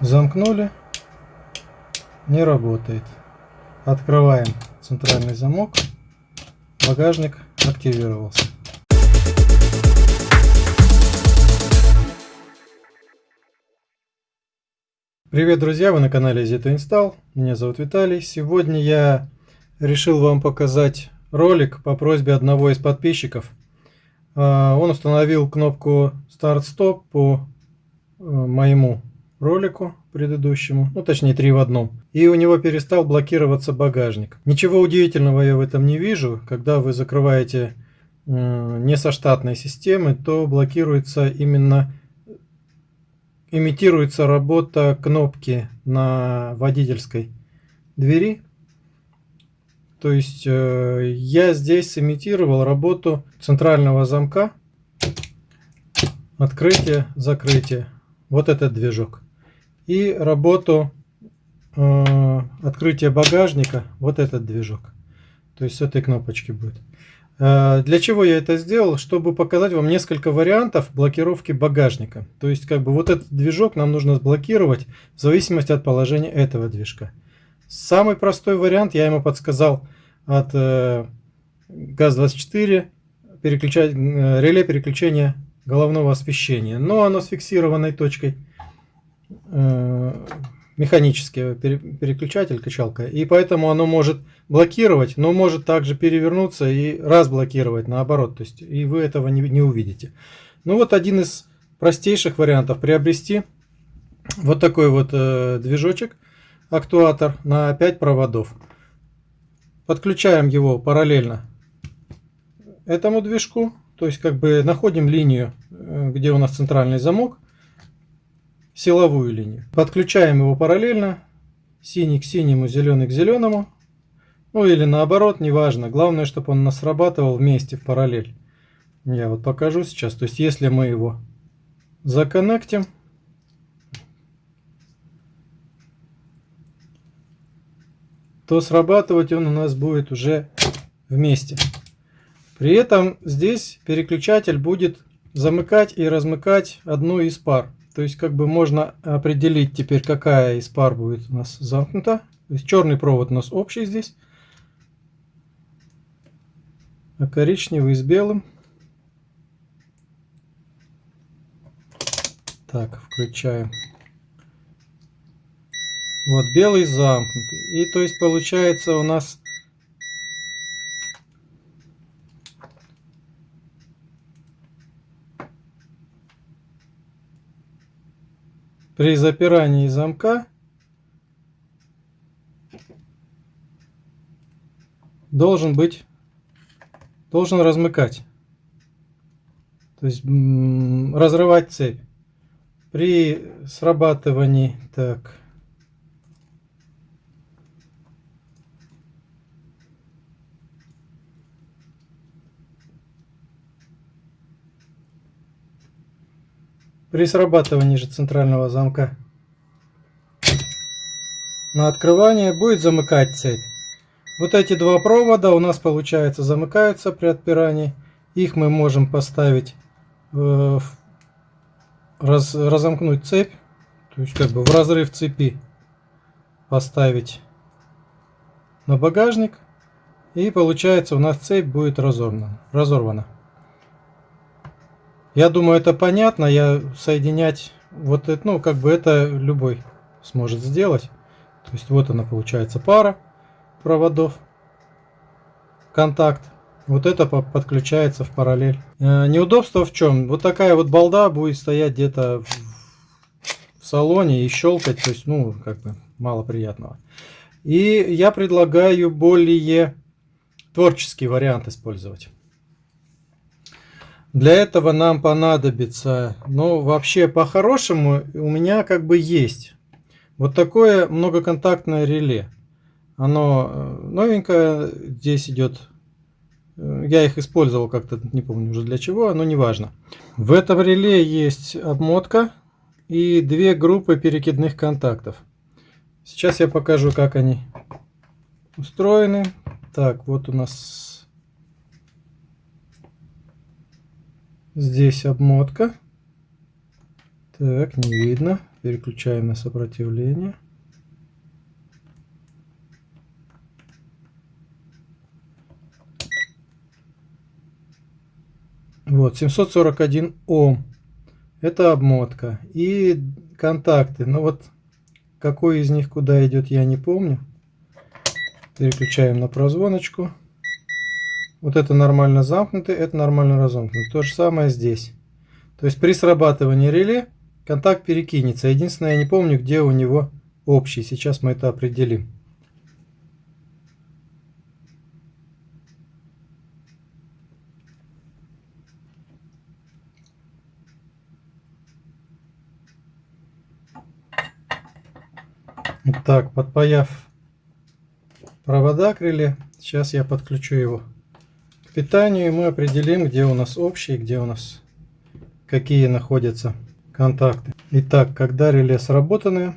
Замкнули. Не работает. Открываем центральный замок. Багажник активировался. Привет, друзья! Вы на канале Zito Install. Меня зовут Виталий. Сегодня я решил вам показать ролик по просьбе одного из подписчиков. А, он установил кнопку старт-стоп по э, моему ролику предыдущему, ну точнее три в одном. И у него перестал блокироваться багажник. Ничего удивительного я в этом не вижу. Когда вы закрываете не со штатной системы, то блокируется именно имитируется работа кнопки на водительской двери. То есть э, я здесь сымитировал работу центрального замка, открытие, закрытие. Вот этот движок и работу э, открытия багажника, вот этот движок. То есть с этой кнопочки будет. Э, для чего я это сделал? Чтобы показать вам несколько вариантов блокировки багажника. То есть как бы вот этот движок нам нужно сблокировать в зависимости от положения этого движка. Самый простой вариант я ему подсказал от э, ГАЗ-24 переключать, э, реле переключения головного освещения. Но оно с фиксированной точкой механический переключатель, качалка, и поэтому оно может блокировать, но может также перевернуться и разблокировать наоборот, то есть и вы этого не, не увидите. Ну вот один из простейших вариантов приобрести вот такой вот э, движочек, актуатор на 5 проводов. Подключаем его параллельно этому движку, то есть как бы находим линию, э, где у нас центральный замок, силовую линию. Подключаем его параллельно. Синий к синему, зеленый к зеленому. Ну или наоборот, неважно. Главное, чтобы он нас срабатывал вместе в параллель. Я вот покажу сейчас. То есть если мы его законнектим. то срабатывать он у нас будет уже вместе. При этом здесь переключатель будет замыкать и размыкать одну из пар. То есть как бы можно определить теперь, какая из пар будет у нас замкнута. То есть черный провод у нас общий здесь, а коричневый с белым. Так, включаем. Вот белый замкнутый. И то есть получается у нас При запирании замка должен быть, должен размыкать, то есть разрывать цепь. При срабатывании, так, При срабатывании же центрального замка на открывание будет замыкать цепь. Вот эти два провода у нас получается замыкаются при отпирании. Их мы можем поставить, э, раз, разомкнуть цепь, то есть как бы в разрыв цепи поставить на багажник. И получается у нас цепь будет разорвана. разорвана. Я думаю, это понятно. Я соединять вот это, ну, как бы это любой сможет сделать. То есть вот она получается пара проводов, контакт. Вот это подключается в параллель. Э, неудобство в чем? Вот такая вот балда будет стоять где-то в салоне и щелкать. То есть, ну, как бы мало приятного. И я предлагаю более творческий вариант использовать. Для этого нам понадобится, ну вообще по-хорошему у меня как бы есть вот такое многоконтактное реле. Оно э, новенькое, здесь идет, э, я их использовал как-то, не помню уже для чего, но неважно. В этом реле есть обмотка и две группы перекидных контактов. Сейчас я покажу, как они устроены. Так, вот у нас Здесь обмотка. Так, не видно. Переключаем на сопротивление. Вот, 741 Ом. Это обмотка. И контакты. Ну вот, какой из них куда идет, я не помню. Переключаем на прозвоночку. Вот это нормально замкнутый, это нормально разомкнутый. То же самое здесь. То есть при срабатывании реле контакт перекинется. Единственное, я не помню, где у него общий. Сейчас мы это определим. Так, подпаяв провода к реле, сейчас я подключу его питанию, мы определим, где у нас общий, где у нас какие находятся контакты. Итак, когда реле сработаны,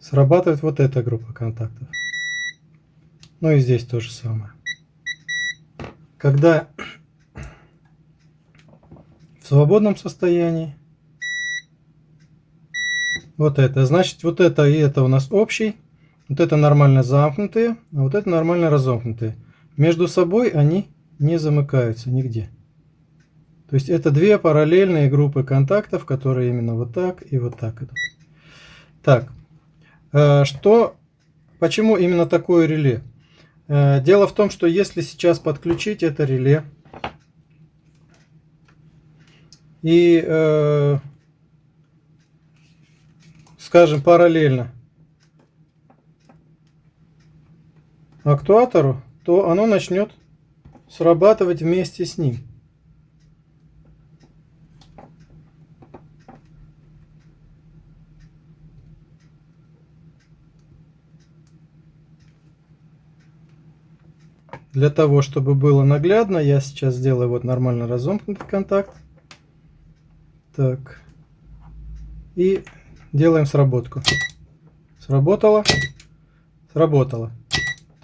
срабатывает вот эта группа контактов. Ну и здесь то же самое. Когда в свободном состоянии вот это. Значит, вот это и это у нас общий. Вот это нормально замкнутые, а вот это нормально разомкнутые. Между собой они не замыкаются нигде. То есть это две параллельные группы контактов, которые именно вот так и вот так идут. Так, э, что, почему именно такое реле? Э, дело в том, что если сейчас подключить это реле и э, скажем, параллельно актуатору, то оно начнет срабатывать вместе с ним. Для того, чтобы было наглядно, я сейчас сделаю вот нормально разомкнутый контакт. Так. И делаем сработку. Сработало, сработало.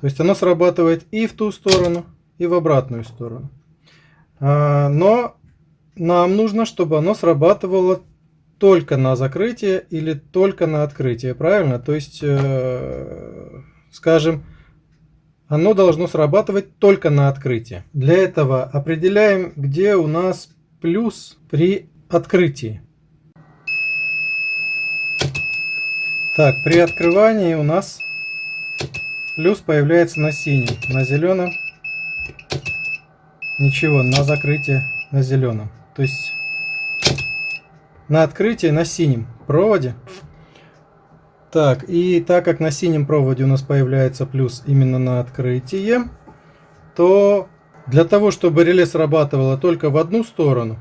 То есть оно срабатывает и в ту сторону, и в обратную сторону. А, но нам нужно, чтобы оно срабатывало только на закрытие или только на открытие, правильно? То есть, э, скажем, оно должно срабатывать только на открытие. Для этого определяем, где у нас плюс при открытии. Так, при открывании у нас плюс появляется на синем, на зеленом ничего, на закрытие на зеленом. То есть на открытие на синем проводе. Так, и так как на синем проводе у нас появляется плюс именно на открытие, то для того, чтобы реле срабатывало только в одну сторону,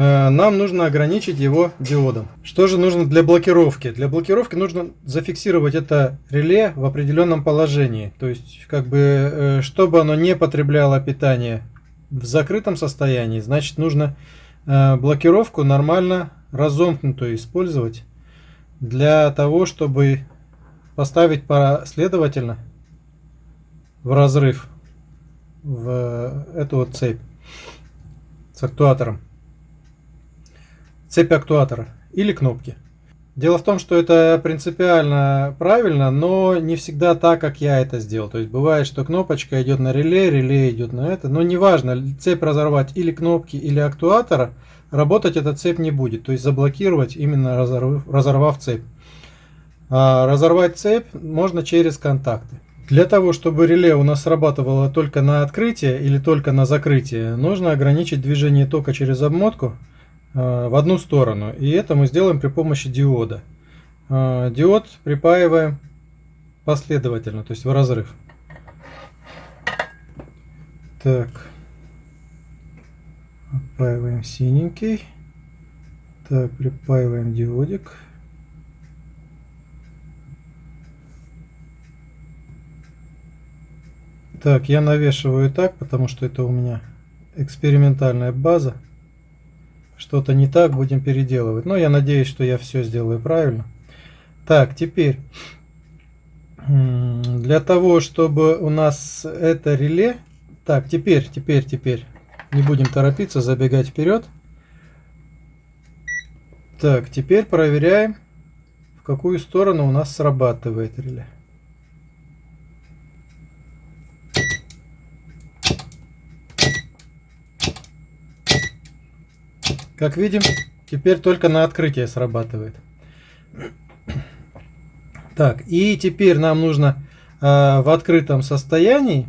нам нужно ограничить его диодом. Что же нужно для блокировки? Для блокировки нужно зафиксировать это реле в определенном положении. То есть, как бы, э, чтобы оно не потребляло питание в закрытом состоянии, значит, нужно э, блокировку нормально разомкнутую использовать для того, чтобы поставить последовательно в разрыв в эту вот цепь с актуатором цепь актуатора или кнопки. Дело в том, что это принципиально правильно, но не всегда так, как я это сделал. То есть бывает, что кнопочка идет на реле, реле идет на это. Но неважно, цепь разорвать или кнопки, или актуатора, работать эта цепь не будет. То есть заблокировать, именно разорвав, разорвав цепь. А разорвать цепь можно через контакты. Для того, чтобы реле у нас срабатывало только на открытие или только на закрытие, нужно ограничить движение тока через обмотку в одну сторону. И это мы сделаем при помощи диода. Э, диод припаиваем последовательно, то есть в разрыв. Так. Отпаиваем синенький. Так, припаиваем диодик. Так, я навешиваю так, потому что это у меня экспериментальная база что-то не так, будем переделывать. Но я надеюсь, что я все сделаю правильно. Так, теперь, для того, чтобы у нас это реле... Так, теперь, теперь, теперь. Не будем торопиться, забегать вперед. Так, теперь проверяем, в какую сторону у нас срабатывает реле. Как видим, теперь только на открытие срабатывает. Так, и теперь нам нужно э, в открытом состоянии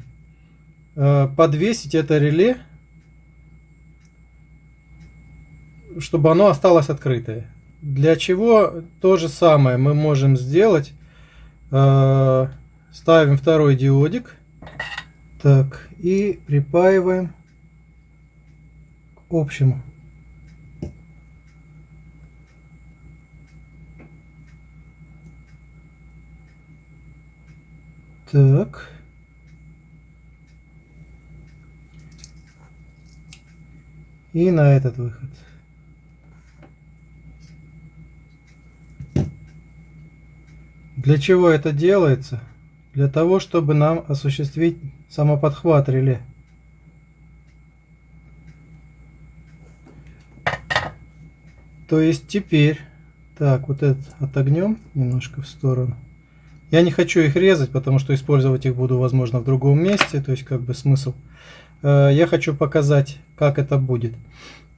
э, подвесить это реле, чтобы оно осталось открытое. Для чего то же самое мы можем сделать. Э, ставим второй диодик. Так, и припаиваем к общему. Так. И на этот выход. Для чего это делается? Для того, чтобы нам осуществить самоподхват реле. То есть теперь, так, вот этот отогнем немножко в сторону. Я не хочу их резать, потому что использовать их буду, возможно, в другом месте, то есть как бы смысл. Э, я хочу показать, как это будет.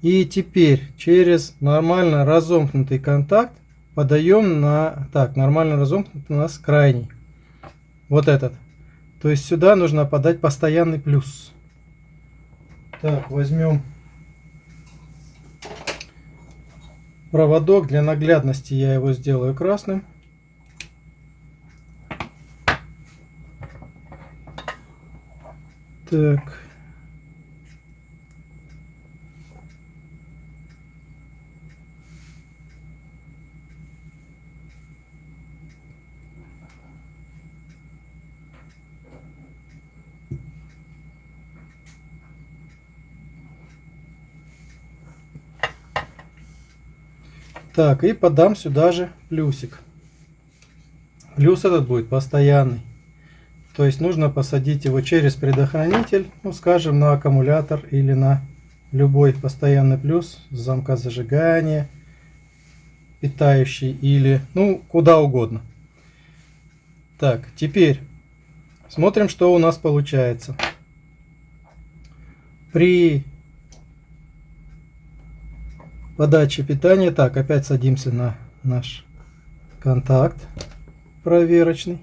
И теперь через нормально разомкнутый контакт подаем на... Так, нормально разомкнутый у нас крайний. Вот этот. То есть сюда нужно подать постоянный плюс. Так, возьмем проводок. Для наглядности я его сделаю красным. Так. Так, и подам сюда же плюсик. Плюс этот будет постоянный. То есть нужно посадить его через предохранитель, ну скажем на аккумулятор или на любой постоянный плюс, замка зажигания, питающий или ну куда угодно. Так, теперь смотрим, что у нас получается. При подаче питания, так, опять садимся на наш контакт проверочный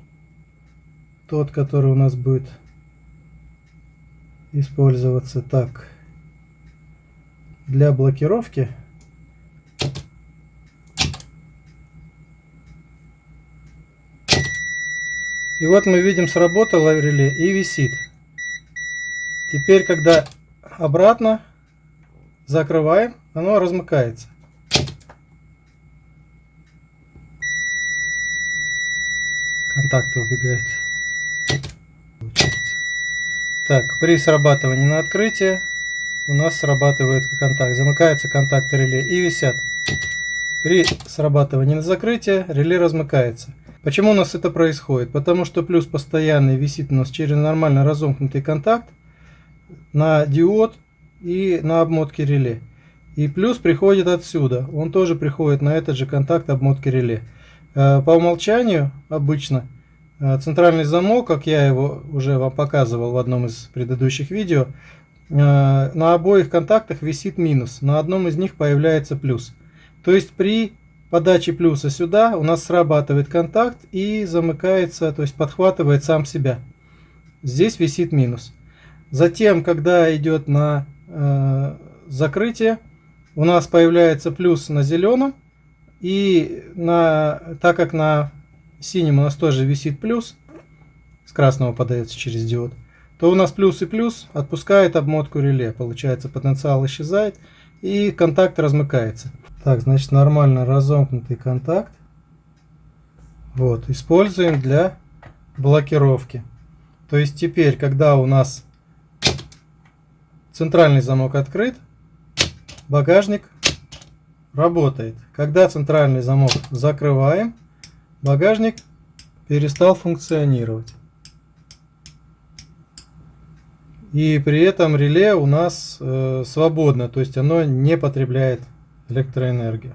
тот, который у нас будет использоваться так для блокировки. И вот мы видим, сработало реле и висит. Теперь, когда обратно закрываем, оно размыкается. Контакты убегают. Так, при срабатывании на открытие у нас срабатывает контакт. Замыкается контакт реле и висят. При срабатывании на закрытие реле размыкается. Почему у нас это происходит? Потому что плюс постоянный висит у нас через нормально разомкнутый контакт на диод и на обмотке реле. И плюс приходит отсюда. Он тоже приходит на этот же контакт обмотки реле. Э, по умолчанию обычно центральный замок, как я его уже вам показывал в одном из предыдущих видео, э, на обоих контактах висит минус, на одном из них появляется плюс. То есть при подаче плюса сюда у нас срабатывает контакт и замыкается, то есть подхватывает сам себя. Здесь висит минус. Затем, когда идет на э, закрытие, у нас появляется плюс на зеленом, и на, так как на синим у нас тоже висит плюс, с красного подается через диод, то у нас плюс и плюс отпускает обмотку реле. Получается потенциал исчезает и контакт размыкается. Так, значит нормально разомкнутый контакт. Вот, используем для блокировки. То есть теперь, когда у нас центральный замок открыт, багажник работает. Когда центральный замок закрываем, багажник перестал функционировать. И при этом реле у нас э, свободно, то есть оно не потребляет электроэнергию.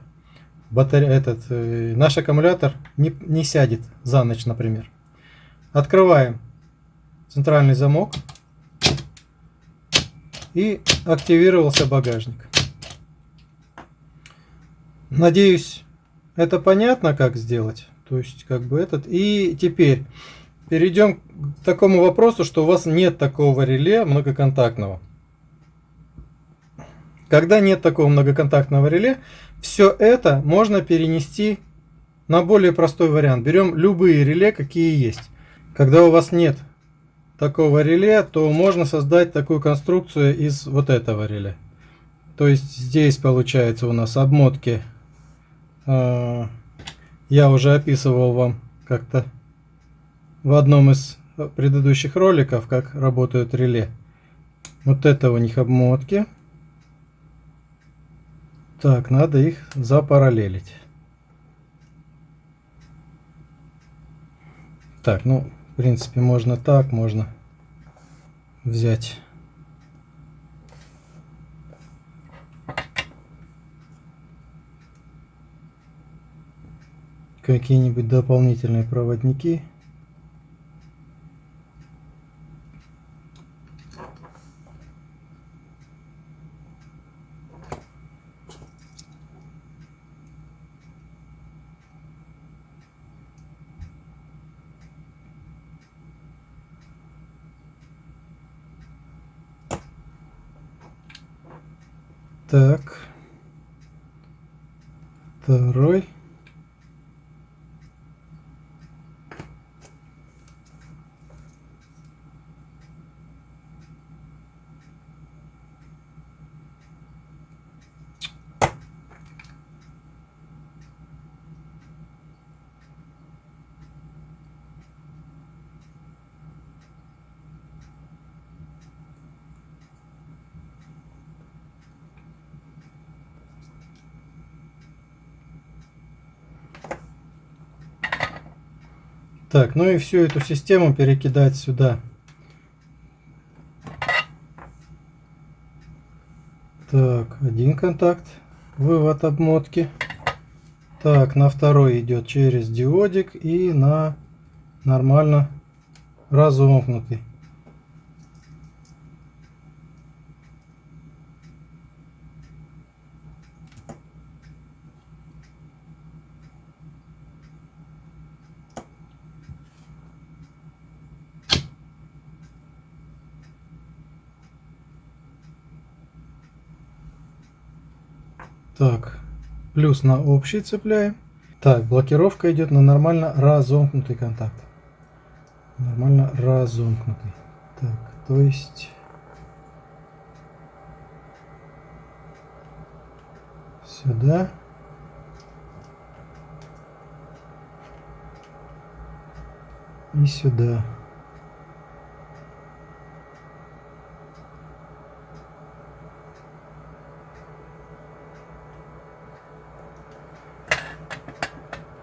Батаре... Этот, э, наш аккумулятор не, не сядет за ночь, например. Открываем центральный замок и активировался багажник. Надеюсь, это понятно, как сделать. То есть, как бы этот. И теперь перейдем к такому вопросу, что у вас нет такого реле многоконтактного. Когда нет такого многоконтактного реле, все это можно перенести на более простой вариант. Берем любые реле, какие есть. Когда у вас нет такого реле, то можно создать такую конструкцию из вот этого реле. То есть здесь получается у нас обмотки а, я уже описывал вам как-то в одном из предыдущих роликов, как работают реле. Вот это у них обмотки. Так, надо их запараллелить. Так, ну, в принципе, можно так, можно взять какие-нибудь дополнительные проводники. Так. Второй. Так, ну и всю эту систему перекидать сюда. Так, один контакт, вывод обмотки. Так, на второй идет через диодик и на нормально разомкнутый. Так, плюс на общий цепляем. Так, блокировка идет на нормально разомкнутый контакт. Нормально разомкнутый. Так, то есть... Сюда. И сюда.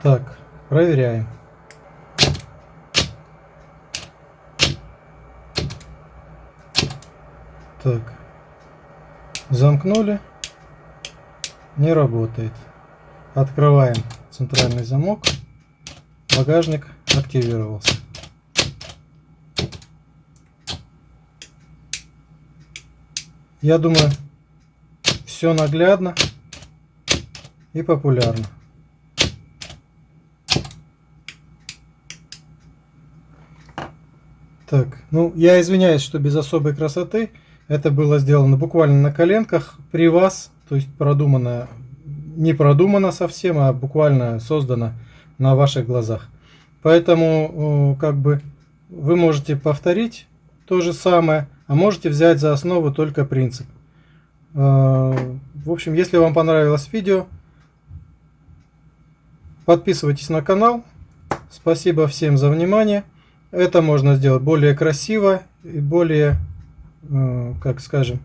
Так, проверяем. Так, замкнули, не работает. Открываем центральный замок, багажник активировался. Я думаю, все наглядно и популярно. Так, ну я извиняюсь, что без особой красоты. Это было сделано буквально на коленках при вас. То есть продумано, не продумано совсем, а буквально создано на ваших глазах. Поэтому как бы вы можете повторить то же самое, а можете взять за основу только принцип. А, в общем, если вам понравилось видео, подписывайтесь на канал. Спасибо всем за внимание. Это можно сделать более красиво и более, э, как скажем,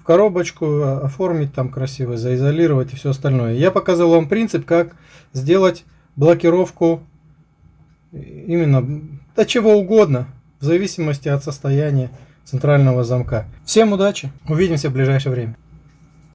в коробочку а, оформить там красиво, заизолировать и все остальное. Я показал вам принцип, как сделать блокировку именно до чего угодно, в зависимости от состояния центрального замка. Всем удачи, увидимся в ближайшее время.